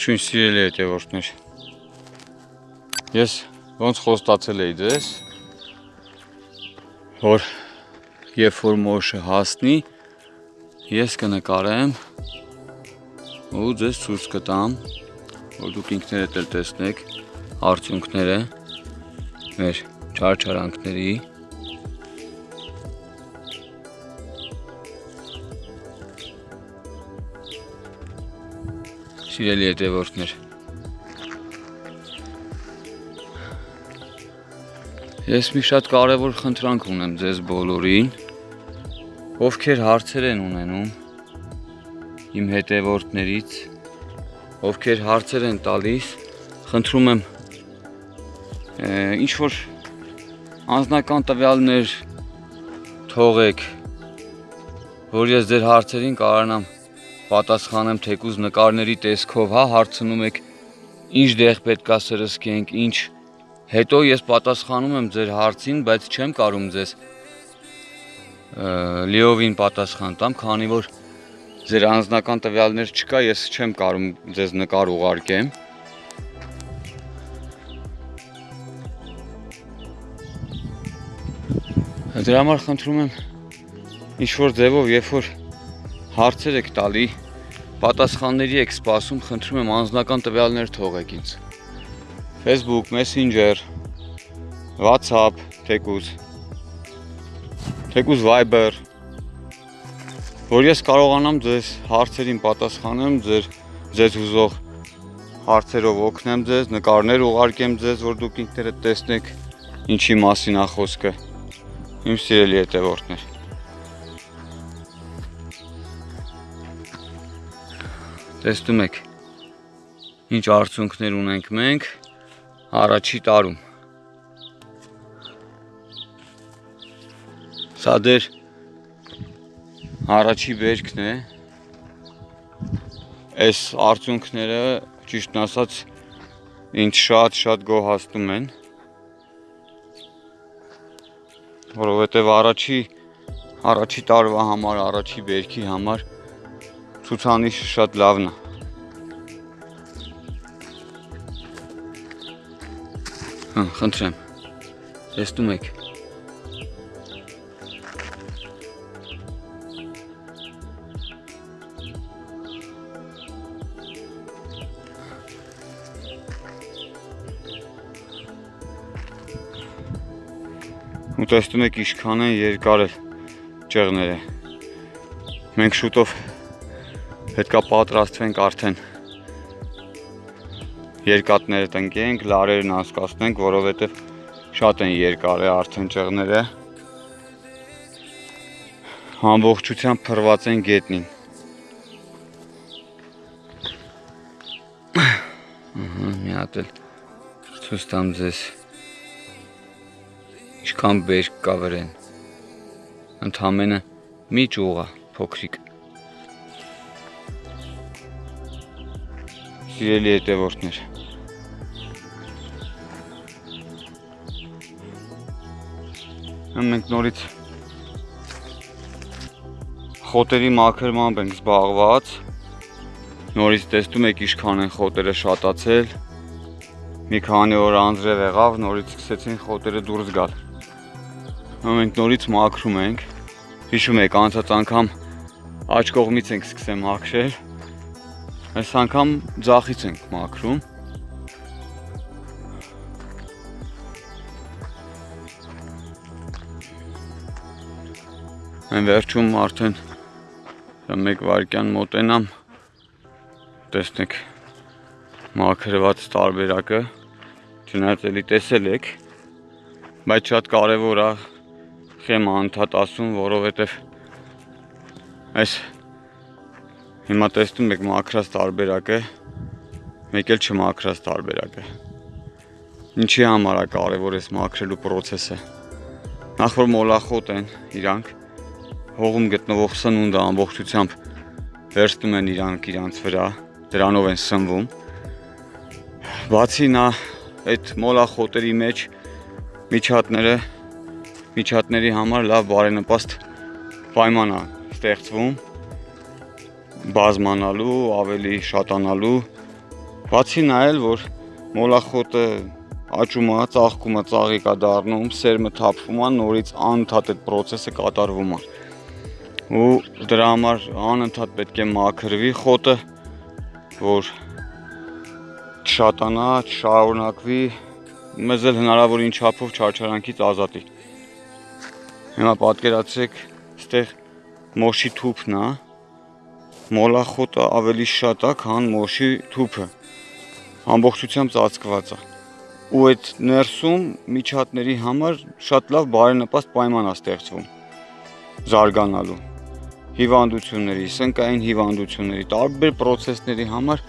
Ողջույն սիրելի հետևորդներ։ Ես ոնց խոստացել էի ձեզ, որ երբ որ մոշը հասնի, ես կնկարեմ ու ձեզ ցույց կտամ, որ դուք ինքներդ էլ տեսնեք արդյունքները մեր չարչարանքների Սիրելի հետևորդներ Ես մի շատ կարևոր խնդրանք ունեմ ձեզ բոլորին ովքեր հարցեր են ունենում իմ հետևորդներից ովքեր հարցեր են տալիս խնդրում եմ ինչ որ անձնական տվյալներ թողեք որ ես ձեր հարցերին կարողանամ պատասխանեմ թեկուզ նկարների տեսքով, հա, հարցնում եք ինչ դեղ պետքա սրսկենք, ինչ հետո ես պատասխանում եմ ձեր հարցին, բայց չեմ կարում ձեզ լիովին պատասխան տամ, քանի որ ձեր անձնական տվյալներ չկա, ես չեմ կարում ձեզ նկար ուղարկեմ։ Դրա համար խնդրում եմ ինչ որ ձևով, երբ որ հարցեր եք տալի, պատասխանների եք սպասում, խնդրում եմ անձնական տվյալներ թողեք ինձ։ Facebook, Messenger, WhatsApp, թեկուզ, թեկուզ Viber, որ ես կարողանամ ձեզ հարցերին պատասխանեմ, ձեր ձեզ հուզող հարցերով օգնեմ ձեզ, նկարներ ուղարկեմ ձեզ, որ դուք ինքներդ տեսնեք ինչի մասին է խոսքը։ Իմ սիրելի հետևորդներ։ Տեսնում եք ինչ արդյունքներ ունենք մենք առաջի տարում։ Սա դեր առաջի վերքն է։ Այս արդյունքները ճիշտն ասած ինձ շատ-շատ գոհացնում են, որովհետև առաջի առաջի տարվա համար, առաջի վերքի համար ցուցանիշը շատ լավն է։ Հա, խնդրեմ։ Տեսնում եք։ ու տեսնում եք ինչքան են երկար ճեղները։ Մենք շուտով պետքա պատրաստվենք արդեն երկատները տնկենք, լարերն անցկացնենք, որովհետև շատ են երկար է արդեն ճեղները։ Ամբողջությամբ փրված են գետնին։ մի հատ էլ ցույց տամ ձեզ։ Ինչքան բերք կա վրեն։ Ընդամենը մի ճյուղ է, փոքրիկ։ Սիրելի հետևորդներ։ Մենք նորից խոտերի մաքրմամբ ենք զբաղված։ Նորից տեսնում եք ինչքան են խոտերը շատացել։ Մի քանի օր անձրև եղավ, նորից սկսեցին խոտերը դուրս գալ։ Մենք նորից մաքրում ենք։ Հիշում եք, անցած անգամ աջ կողմից ենք սկսեմ մաքրել Այս անգամ ձախից ենք մաքրում։ Այն վերջում արդեն 1 վայրկյան մոտենամ տեսնեք մաքրված տարբերակը չնայած էլի տեսել եք բայց շատ կարևոր է խեմը անդադ ասում որովհետև այս Հիմա տեսնում եք մաքրած տարբերակը, մեկ էլ չմաքրած տարբերակը։ Ինչի համար է կարևոր այս մաքրելու process-ը։ Նախ որ մոլախոտ են իրանք, հողում գտնվող սնունդը ամբողջությամբ վերցնում են իրանք իրանց վրա, դրանով են սնվում։ Բացի նա այդ մոլախոտերի մեջ միջատները միջատների համար լավ բարենպաստ պայման է ստեղծվում բազմանալու, ավելի շատանալու Բացի նայել, որ մոլախոտը աճում է, ծաղկում է, ծաղիկ է դառնում, սերմը թափվում է, նորից անընդհատ այդ process-ը կատարվում է։ Ու դրա համար անընդհատ պետք է մաքրվի խոտը, որ չշատանա, չշարունակվի, մեզ էլ հնարավոր ինչ չափով չարչարանքից ազատի։ Հիմա պատկերացրեք, այստեղ մոշի թուփն է, մոլախոտը ավելի շատ է, քան մոշի թուփը։ Ամբողջությամբ ծածկված է։ Ու այդ ներսում միջատների համար շատ լավ բարենպաստ պայման է ստեղծվում զարգանալու հիվանդությունների, սնկային հիվանդությունների, տարբեր process-ների համար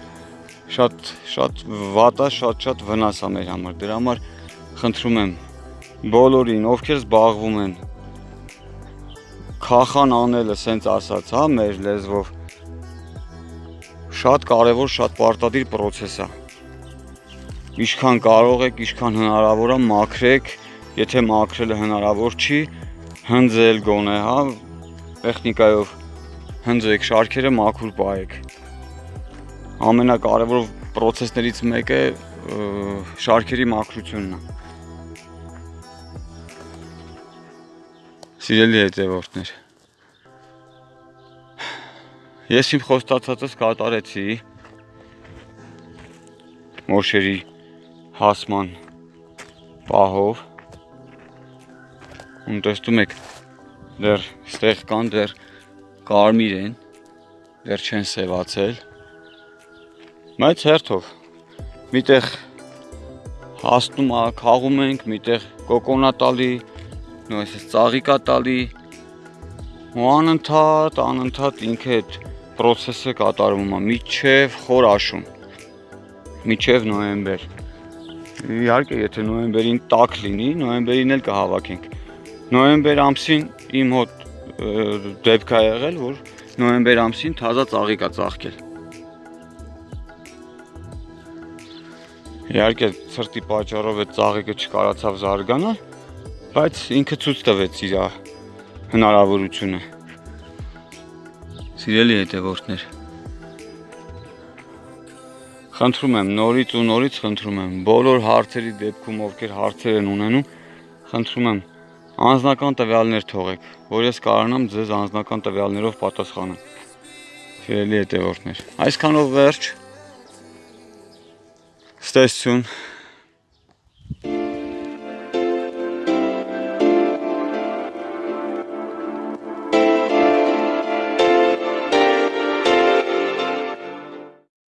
շատ շատ վատ է, շատ-շատ վնաս է մեր համար։ Դրա համար խնդրում եմ բոլորին, ովքեր զբաղվում են քախան անելը, սենց ասած, հա, մեր լեզվով շատ կարևոր, շատ պարտադիր process է։ Ինչքան կարող եք, ինչքան հնարավոր է մաքրեք, եթե մաքրելը հնարավոր չի, հնձել գոնե, հա, տեխնիկայով հնձեք շարքերը մաքուր պահեք։ Ամենակարևոր process-ներից մեկը շարքերի մաքրությունն է։ Սիրելի հետևորդներ, Ես իմ խոստացածս կատարեցի մոշերի հասման պահով ու տեսնում եք դեռ ստեղ կան դեռ կարմիր են դեռ չեն սևացել բայց հերթով միտեղ հասնում է խաղում ենք միտեղ կոկոնատալի նույնիսկ ծաղիկա տալի ու անընդհատ անընդհատ ինքը այդ process-ը կատարվում է միջև խոր աշուն միջև նոյեմբեր իհարկե եթե նոյեմբերին տաք լինի նոյեմբերին էլ կհավաքենք նոյեմբեր ամսին իմ հոտ դեպք է եղել որ նոյեմբեր ամսին թազա ծաղիկ է ծաղկել իհարկե ծրտի պատճառով այդ ծաղիկը չկարացավ զարգանալ բայց ինքը ցույց տվեց իր հնարավորությունը Սիրելի հետևորդներ, խնդրում եմ նորից ու նորից խնդրում եմ բոլոր հարցերի դեպքում, ովքեր հարցեր են ունենում, խնդրում եմ անձնական տվյալներ թողեք, որ ես կարողանամ ձեզ անձնական տվյալներով պատասխանել։ Սիրելի հետևորդներ, այսքանով վերջ։ Ստեսություն